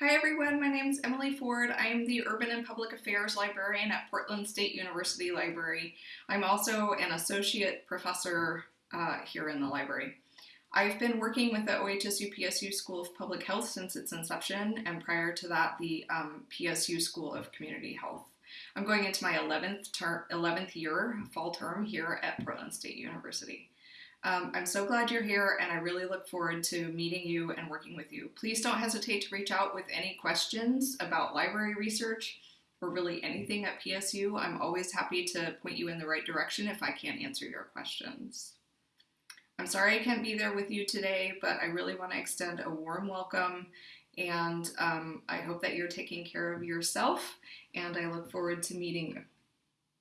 Hi everyone, my name is Emily Ford. I am the Urban and Public Affairs Librarian at Portland State University Library. I'm also an Associate Professor uh, here in the library. I've been working with the OHSU PSU School of Public Health since its inception, and prior to that, the um, PSU School of Community Health. I'm going into my 11th, ter 11th year, fall term here at Portland State University. Um, I'm so glad you're here and I really look forward to meeting you and working with you. Please don't hesitate to reach out with any questions about library research or really anything at PSU. I'm always happy to point you in the right direction if I can't answer your questions. I'm sorry I can't be there with you today, but I really want to extend a warm welcome and um, I hope that you're taking care of yourself and I look forward to meeting you.